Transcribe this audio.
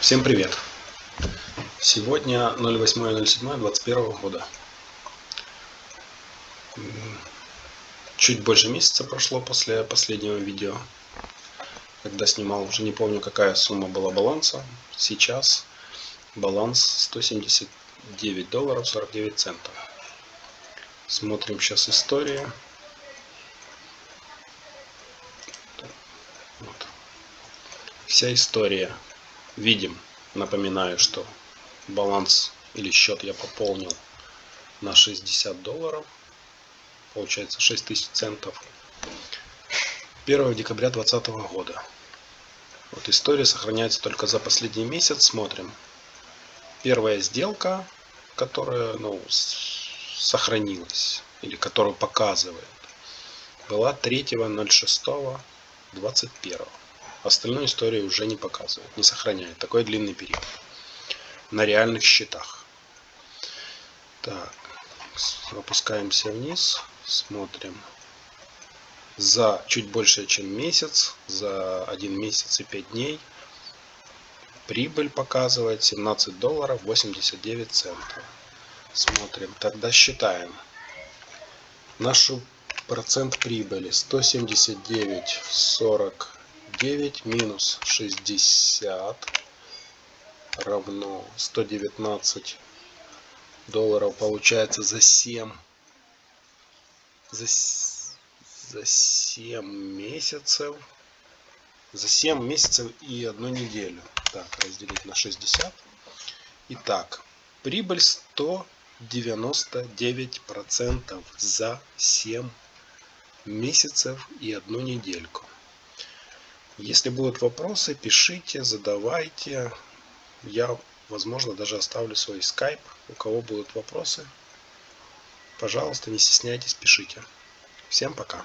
Всем привет! Сегодня 08.07.21 года. Чуть больше месяца прошло после последнего видео, когда снимал, уже не помню какая сумма была баланса. Сейчас баланс 179 долларов 49 центов. Смотрим сейчас историю. Вся история видим. Напоминаю, что баланс или счет я пополнил на 60 долларов. Получается 6000 центов. 1 декабря 2020 года. Вот история сохраняется только за последний месяц. Смотрим. Первая сделка, которая ну, сохранилась или которую показывает, была 3.06.21. Остальную историю уже не показывает, не сохраняет. Такой длинный период. На реальных счетах. Так, опускаемся вниз, смотрим. За чуть больше, чем месяц, за один месяц и 5 дней, прибыль показывает 17 долларов 89 центов. Смотрим, тогда считаем. Нашу процент прибыли 179,40 9 минус 60 равно 119 долларов получается за 7 за, за 7 месяцев за 7 месяцев и одну неделю. Так разделить на 60 итак прибыль 199 процентов за 7 месяцев и одну недельку если будут вопросы, пишите, задавайте. Я, возможно, даже оставлю свой скайп. У кого будут вопросы, пожалуйста, не стесняйтесь, пишите. Всем пока.